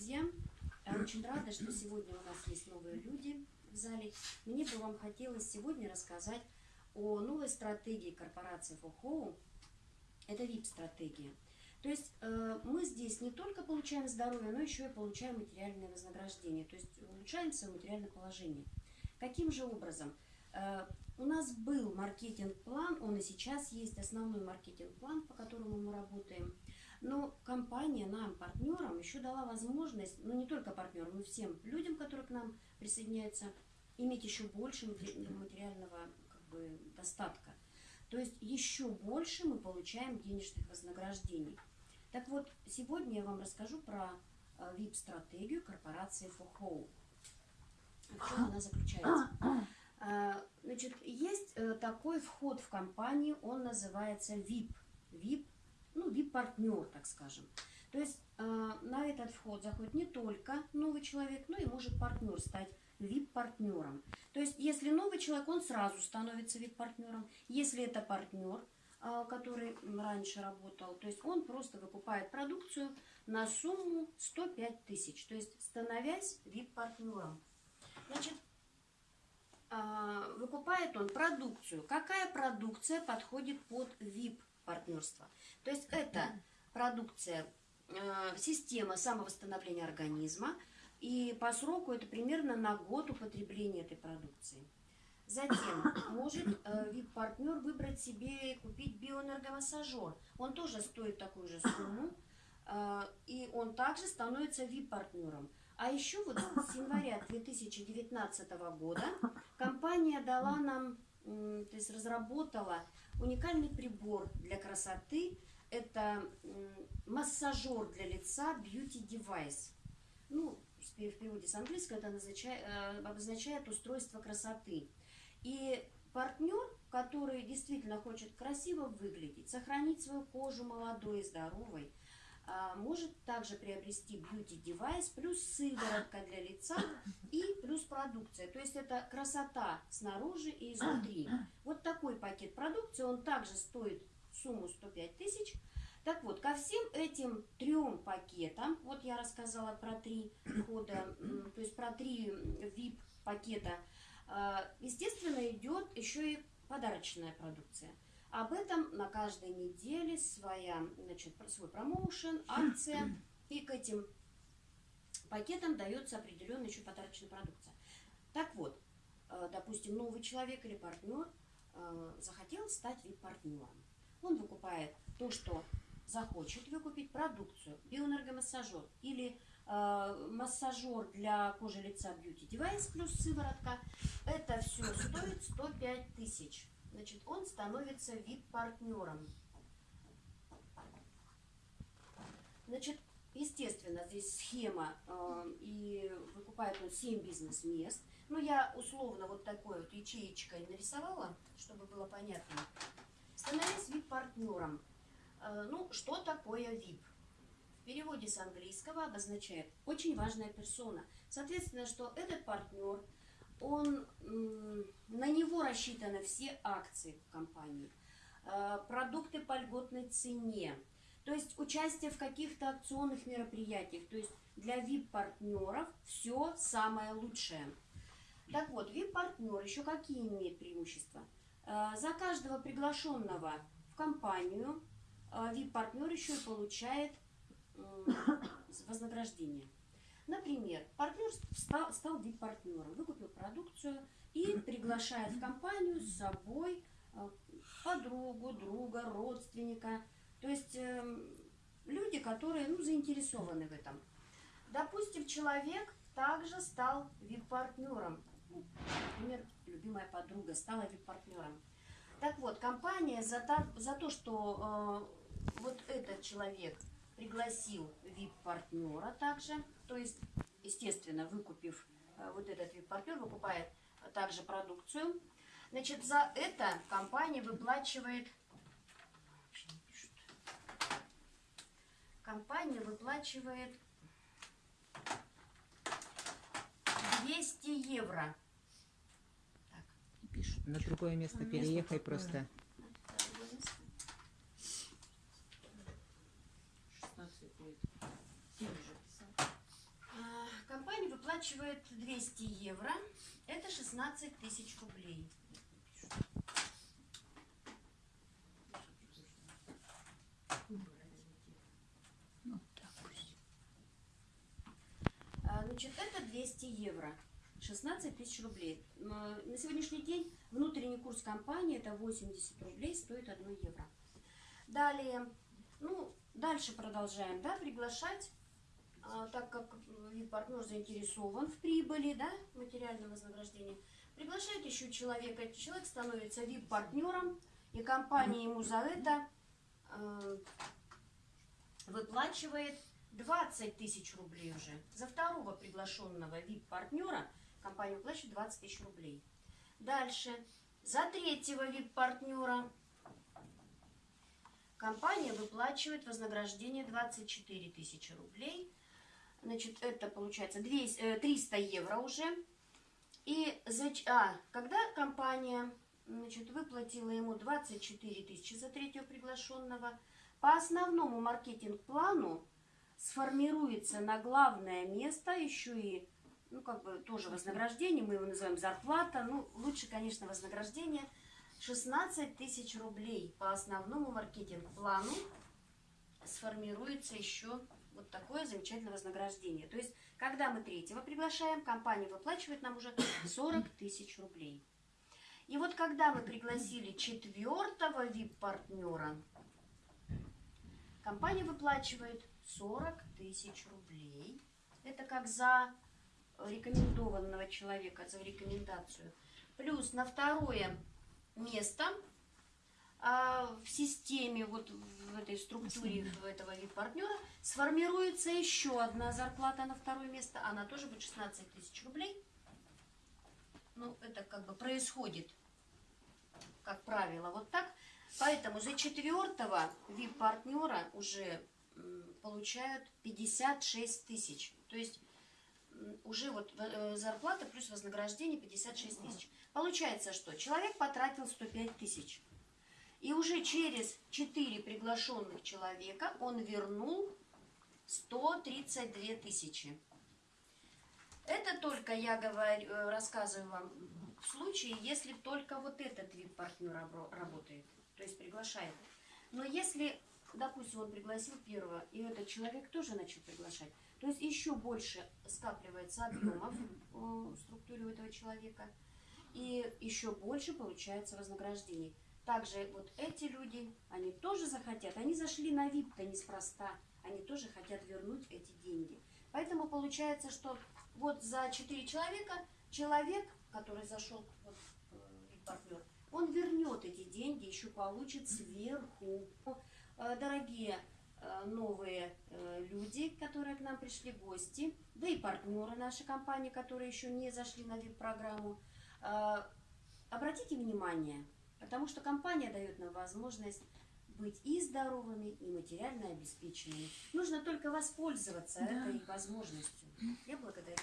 друзья! Очень рада, что сегодня у нас есть новые люди в зале. Мне бы вам хотелось сегодня рассказать о новой стратегии корпорации For Home. Это VIP-стратегия. То есть э, мы здесь не только получаем здоровье, но еще и получаем материальное вознаграждение, то есть улучшаем свое материальное положение. Каким же образом? Э, у нас был маркетинг-план, он и сейчас есть основной маркетинг-план, по которому мы работаем. Но компания нам, партнерам, еще дала возможность, ну не только партнерам, но всем людям, которые к нам присоединяются, иметь еще больше материального как бы, достатка. То есть еще больше мы получаем денежных вознаграждений. Так вот, сегодня я вам расскажу про VIP-стратегию э, корпорации Home. В чем она заключается? Э, значит, есть э, такой вход в компанию, он называется VIP. VIP ну, VIP-партнер, так скажем. То есть э, на этот вход заходит не только новый человек, но и может партнер стать VIP-партнером. То есть если новый человек, он сразу становится VIP-партнером. Если это партнер, э, который раньше работал, то есть он просто выкупает продукцию на сумму 105 тысяч, то есть становясь VIP-партнером. Значит, э, выкупает он продукцию. Какая продукция подходит под VIP партнерства. То есть это продукция, э, система самовосстановления организма, и по сроку это примерно на год употребления этой продукции. Затем может э, VIP-партнер выбрать себе и купить биоэнергомассажер. Он тоже стоит такую же сумму, э, и он также становится VIP-партнером. А еще вот с января 2019 года компания дала нам то есть разработала уникальный прибор для красоты. Это массажер для лица Beauty Device. Ну, в переводе с английского это означает, э, обозначает устройство красоты. И партнер, который действительно хочет красиво выглядеть, сохранить свою кожу молодой и здоровой, может также приобрести beauty девайс плюс сыворотка для лица и плюс продукция. То есть это красота снаружи и изнутри. Вот такой пакет продукции, он также стоит сумму 105 тысяч. Так вот, ко всем этим трем пакетам, вот я рассказала про три входа, то есть про три VIP пакета, а, естественно, идет еще и подарочная продукция. Об этом на каждой неделе своя, значит, свой промоушен, акция. И к этим пакетам дается определенная еще подарочная продукция. Так вот, э, допустим, новый человек или партнер э, захотел стать вип-партнером. Он выкупает то, что захочет выкупить продукцию, биоэнергомассажер или э, массажер для кожи лица Beauty Device плюс сыворотка. Это все стоит 105 тысяч значит, он становится VIP-партнером. Значит, естественно, здесь схема, э, и выкупает он 7 бизнес-мест. Ну, я условно вот такой вот ячеечкой нарисовала, чтобы было понятно. Становясь VIP-партнером. Э, ну, что такое VIP? В переводе с английского обозначает очень важная персона. Соответственно, что этот партнер – он, на него рассчитаны все акции компании, э, продукты по льготной цене, то есть участие в каких-то акционных мероприятиях, то есть для VIP-партнеров все самое лучшее. Так вот, VIP-партнер еще какие имеет преимущества? Э, за каждого приглашенного в компанию VIP-партнер э, еще и получает вознаграждение. Например, партнер стал, стал VIP-партнером, выкупил продукцию и приглашает в компанию с собой э, подругу, друга, родственника. То есть э, люди, которые ну, заинтересованы в этом. Допустим, человек также стал VIP-партнером. Ну, например, любимая подруга стала VIP-партнером. Так вот, компания за, то, за то, что э, вот этот человек пригласил VIP-партнера также, то есть, естественно, выкупив э, вот этот VIP-партнер, выкупает также продукцию. Значит, за это компания выплачивает, компания выплачивает 200 евро. Так. Пишут. На другое место переехай просто. 16 лет. 7 уже писал. Выплачивает 200 евро. Это 16 тысяч рублей. Ну. А, Значит, это 200 евро. 16 тысяч рублей. На сегодняшний день внутренний курс компании это 80 рублей, стоит 1 евро. Далее, ну, дальше продолжаем, да, приглашать, а, так как партнер заинтересован в прибыли, да, материальном вознаграждении, приглашает еще человека, человек становится VIP-партнером, и компания ему за это э, выплачивает 20 тысяч рублей уже. За второго приглашенного VIP-партнера компания выплачивает 20 тысяч рублей. Дальше. За третьего VIP-партнера компания выплачивает вознаграждение 24 тысячи рублей. Значит, это получается 200, э, 300 евро уже. И за, а, когда компания значит, выплатила ему 24 тысячи за третьего приглашенного, по основному маркетинг-плану сформируется на главное место еще и, ну, как бы тоже вознаграждение, мы его называем зарплата, ну, лучше, конечно, вознаграждение, 16 тысяч рублей по основному маркетинг-плану сформируется еще вот такое замечательное вознаграждение. То есть, когда мы третьего приглашаем, компания выплачивает нам уже 40 тысяч рублей. И вот когда мы пригласили четвертого VIP-партнера, компания выплачивает 40 тысяч рублей. Это как за рекомендованного человека, за рекомендацию. Плюс на второе место а, в системе, вот в этой структуре в этого VIP-партнера сформируется еще одна зарплата на второе место. Она тоже будет 16 тысяч рублей. Ну, это как бы происходит, как правило, вот так. Поэтому за четвертого VIP-партнера уже получают 56 тысяч. То есть уже вот э, зарплата плюс вознаграждение 56 тысяч. Получается, что человек потратил 105 тысяч. И уже через 4 приглашенных человека он вернул 132 тысячи. Это только я говорю, э, рассказываю вам в случае, если только вот этот вид партнер рабо- работает, то есть приглашает. Но если, допустим, он пригласил первого, и этот человек тоже начал приглашать, то есть еще больше скапливается объемов э, в структуре у этого человека, и еще больше получается вознаграждений. Также вот эти люди, они тоже захотят, они зашли на VIP-то неспроста, они тоже хотят вернуть эти деньги. Поэтому получается, что вот за 4 человека человек, который зашел, вот, партнер, он вернет эти деньги, еще получит сверху. Э, Дорогие э, новые э, люди, которые к нам пришли гости, да и партнеры нашей компании, которые еще не зашли на VIP-программу, э, обратите внимание, потому что компания дает нам возможность быть и здоровыми, и материально обеспеченными. Нужно только воспользоваться Да. этой возможностью. Я благодарю.